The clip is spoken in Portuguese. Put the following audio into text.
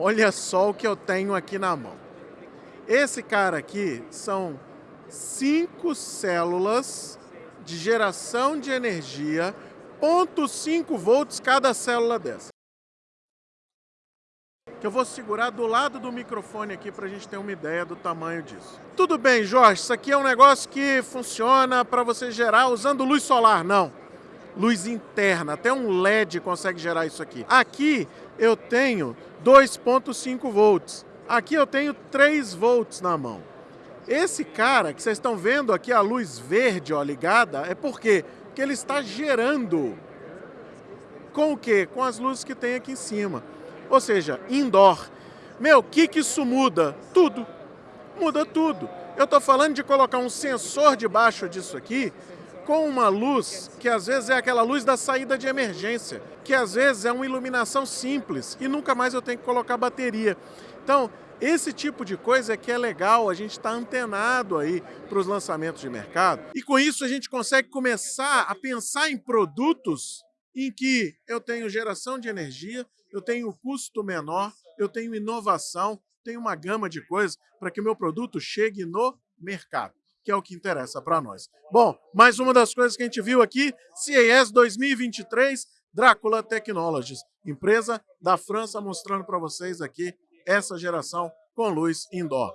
Olha só o que eu tenho aqui na mão. Esse cara aqui são cinco células de geração de energia, 0.5 volts cada célula dessa. Que eu vou segurar do lado do microfone aqui para a gente ter uma ideia do tamanho disso. Tudo bem, Jorge, isso aqui é um negócio que funciona para você gerar usando luz solar. Não, luz interna, até um LED consegue gerar isso aqui. Aqui eu tenho 2.5 volts, aqui eu tenho 3 volts na mão. Esse cara que vocês estão vendo aqui, a luz verde ó, ligada, é porque que ele está gerando. Com o quê? Com as luzes que tem aqui em cima. Ou seja, indoor. Meu, o que, que isso muda? Tudo. Muda tudo. Eu estou falando de colocar um sensor debaixo disso aqui com uma luz que às vezes é aquela luz da saída de emergência, que às vezes é uma iluminação simples e nunca mais eu tenho que colocar bateria. Então, esse tipo de coisa é que é legal, a gente está antenado aí para os lançamentos de mercado. E com isso a gente consegue começar a pensar em produtos em que eu tenho geração de energia, eu tenho custo menor, eu tenho inovação, tenho uma gama de coisas para que o meu produto chegue no mercado, que é o que interessa para nós. Bom, mais uma das coisas que a gente viu aqui, CES 2023, Drácula Technologies, empresa da França, mostrando para vocês aqui essa geração com luz indoor.